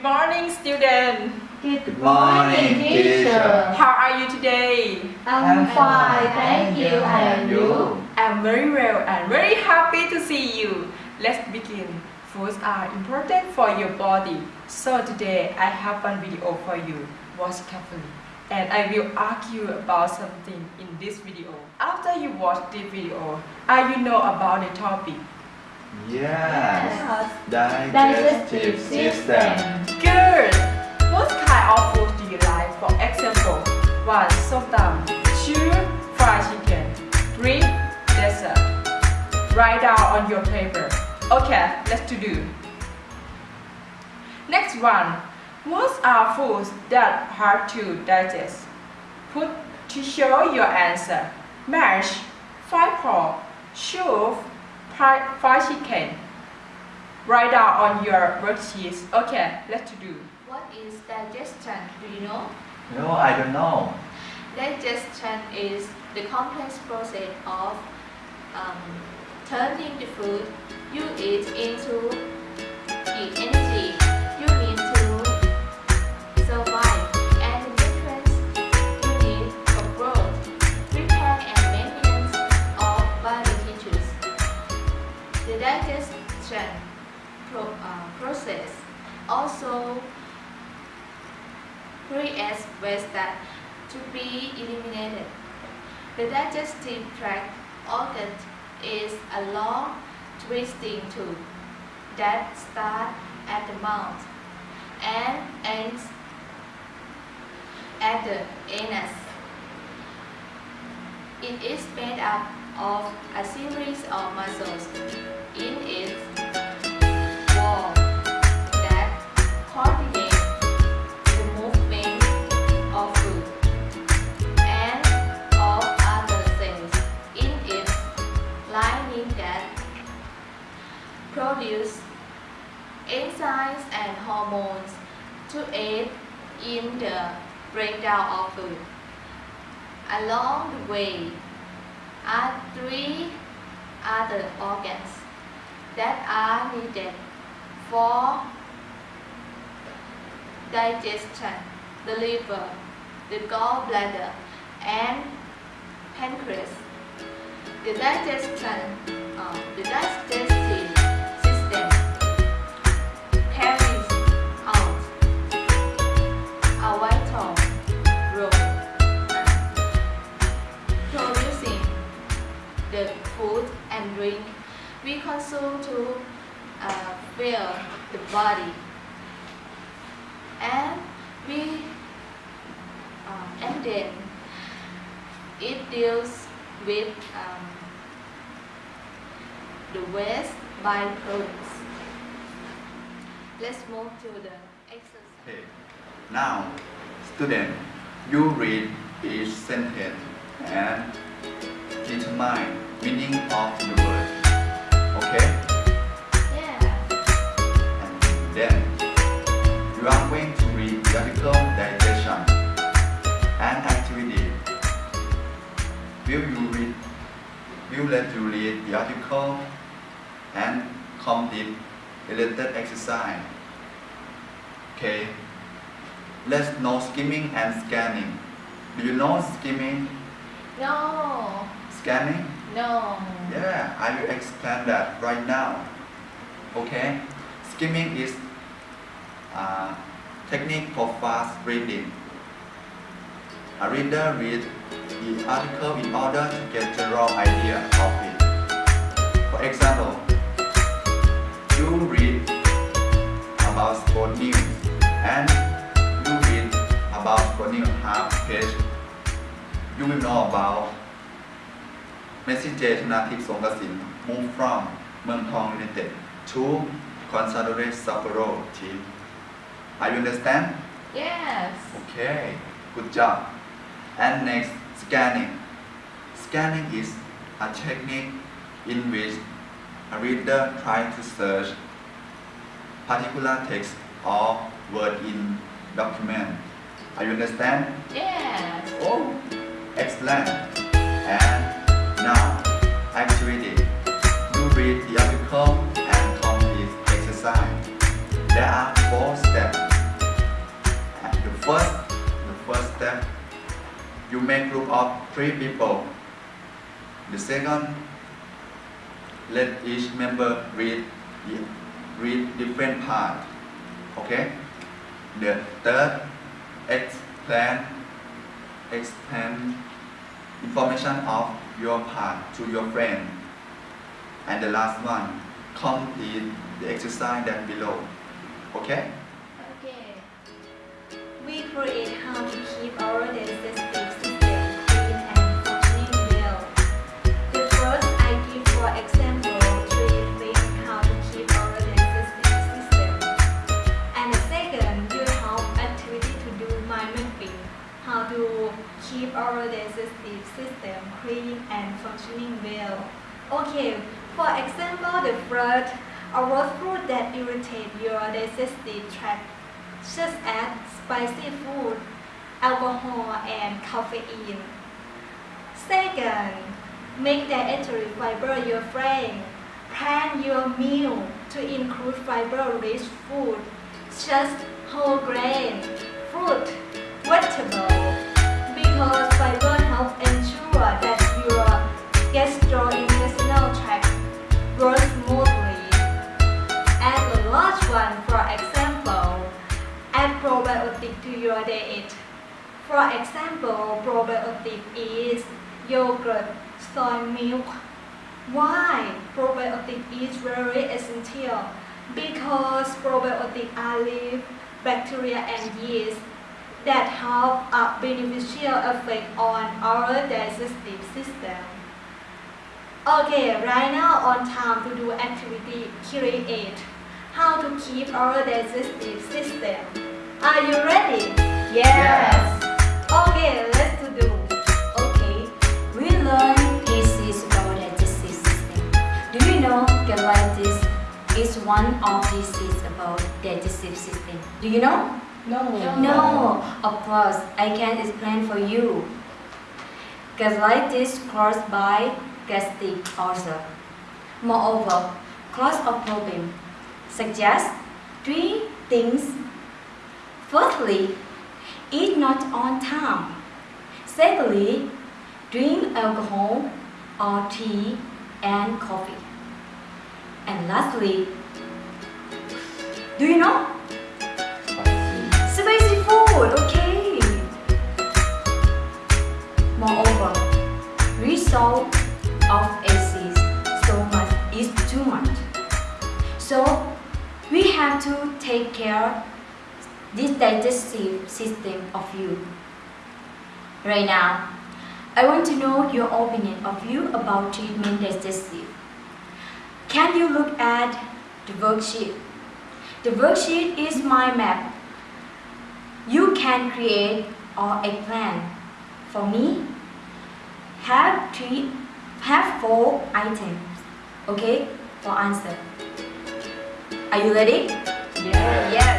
student. Good morning, teacher. How are you today? I'm fine, thank you. And you? I'm very well and very happy to see you. Let's begin. Foods are important for your body. So today I have one video for you. Watch carefully. And I will ask you about something in this video. After you watch this video, are you know about the topic? Yes. Digestive Digestive system. Good! What kind of food do you like? For example, 1. Somtam 2. Fried chicken 3. Dessert Write down on your paper. Okay, let's to do. Next one. What are foods that hard to digest? Put to show your answer. Mash, fried pork, fried chicken. Write down on your worksheets. Okay, let's do. What is digestion? Do you know? No, I don't know. Digestion is the complex process of um, turning the food you eat into the energy that to be eliminated. The digestive tract organ is a long twisting tube that starts at the mouth and ends at the anus. It is made up of a series of muscles in its to aid in the breakdown of food. Along the way are three other organs that are needed for digestion, the liver, the gallbladder, and pancreas. The digestion, uh, the digestive and drink we consume to uh, fill the body and we uh, and then it deals with um, the waste byproducts. Let's move to the exercise. Okay. Now, student, you read each sentence and determine meaning of the word. Okay? Yeah. And then you are going to read the article digestion and activity. Will you read? Will let you read the article and complete related exercise. Okay. Let's know skimming and scanning. Do you know skimming, No. Scanning? No. Yeah, I will explain that right now. Okay? Skimming is a technique for fast reading. A reader reads the article in order to get general idea of it. For example, you read about sport news and you read about sport news half page. You will know about เมสซี่เจชนาทิพย์สงกสิน move from เมืองทอง United to Consadole Sapporo team Are you understand? Yes. Okay, good job. And next, scanning. Scanning is a technique in which a reader tries to search particular text or word in document. Are you understand? Yes. Oh, excellent. And now, activity. You read the article and complete exercise. There are four steps. The first, the first step, you make group of three people. The second, let each member read read different part. Okay. The third, explain explain information of your part to your friend. And the last one, complete the exercise that below. Okay? Okay. Our digestive system clean and functioning well. Okay, for example, the first, avoid food that irritate your digestive tract, such as spicy food, alcohol, and caffeine. Second, make dietary fiber your friend. Plan your meal to include fiber-rich food, such whole grain, fruit, vegetable, because fiber help ensure that your gastrointestinal tract runs smoothly. And the last one, for example, add probiotic to your diet. For example, probiotic is yogurt, soy milk. Why probiotic is very essential? Because probiotic are live bacteria and yeast that have a beneficial effect on our digestive system. Okay, right now on time to do activity create how to keep our digestive system. Are you ready? Yes. Okay, let's to do. Okay, we learn pieces about digestive system. Do you know gastritis is one of diseases about digestive system? Do you know? No. No, of course, I can explain for you. Gastritis caused by gastric ulcer. Moreover, cause of problem suggests three things. Firstly, eat not on time. Secondly, drink alcohol or tea and coffee. And lastly, do you know? Food, okay. Moreover, result of acid so much is too much. So we have to take care this digestive system of you. Right now, I want to know your opinion of you about treatment digestive. Can you look at the worksheet? The worksheet is my map you can create or a plan. For me, have three, have four items. Okay, for answer. Are you ready? Yes. Yes.